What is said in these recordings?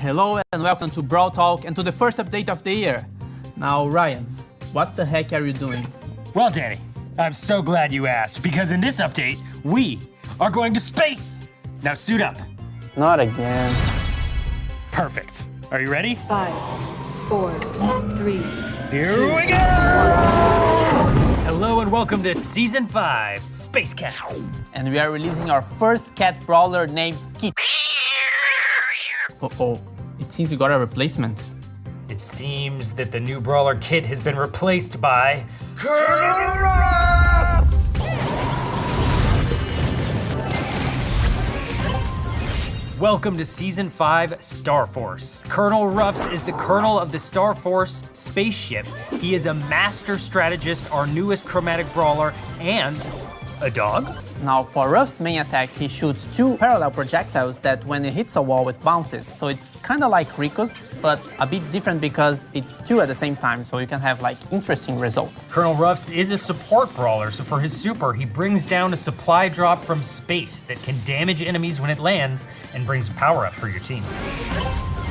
Hello and welcome to Brawl Talk and to the first update of the year. Now, Ryan, what the heck are you doing? Well, Danny, I'm so glad you asked because in this update, we are going to space. Now suit up. Not again. Perfect. Are you ready? Five, four, three. Here we go! Hello and welcome to Season 5, Space Cats. And we are releasing our first cat brawler named Kit. Uh-oh, it seems we got a replacement. It seems that the new brawler kit has been replaced by Colonel Ruffs! Welcome to Season 5 Star Force. Colonel Ruffs is the colonel of the Star Force spaceship. He is a master strategist, our newest chromatic brawler, and a dog? Now, for Ruff's main attack, he shoots two parallel projectiles that when it hits a wall, it bounces. So it's kind of like Rico's, but a bit different because it's two at the same time, so you can have like interesting results. Colonel Ruffs is a support brawler, so for his super, he brings down a supply drop from space that can damage enemies when it lands and brings power up for your team.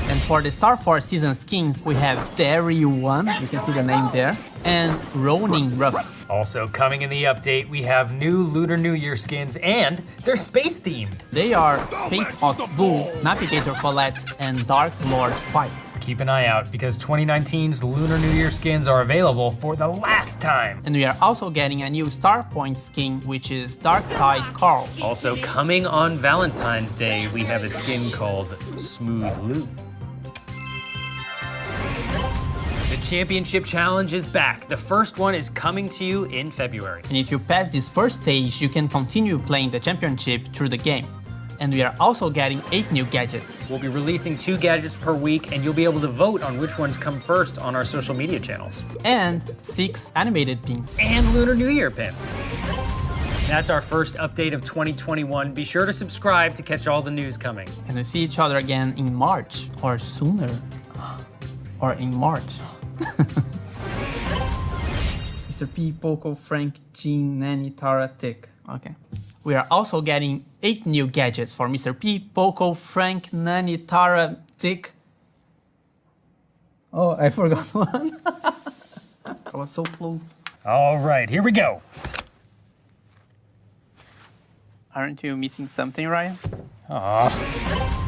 And for the Star Force season skins, we have Terry One, you can see the name there, and Ronin Ruffs. Also coming in the update, we have new Lunar New Year skins and they're space themed. They are Space Ox Bull, Navigator Colette, and Dark Lord Spike. Keep an eye out because 2019's Lunar New Year skins are available for the last time. And we are also getting a new Star Point skin, which is Dark Tide Carl. Also coming on Valentine's Day, we have a skin called Smooth Lou. Championship Challenge is back. The first one is coming to you in February. And if you pass this first stage, you can continue playing the championship through the game. And we are also getting 8 new gadgets. We'll be releasing two gadgets per week, and you'll be able to vote on which ones come first on our social media channels. And 6 animated pins. And Lunar New Year pins. That's our first update of 2021. Be sure to subscribe to catch all the news coming. And we see each other again in March, or sooner. or in March. Mr. P, Poco, Frank, Gene, Nani, Tara, Tick. Okay. We are also getting 8 new gadgets for Mr. P, Poco, Frank, Nani, Tara, Tick. Oh, I forgot one. I was so close. All right, here we go. Aren't you missing something, Ryan? Aw.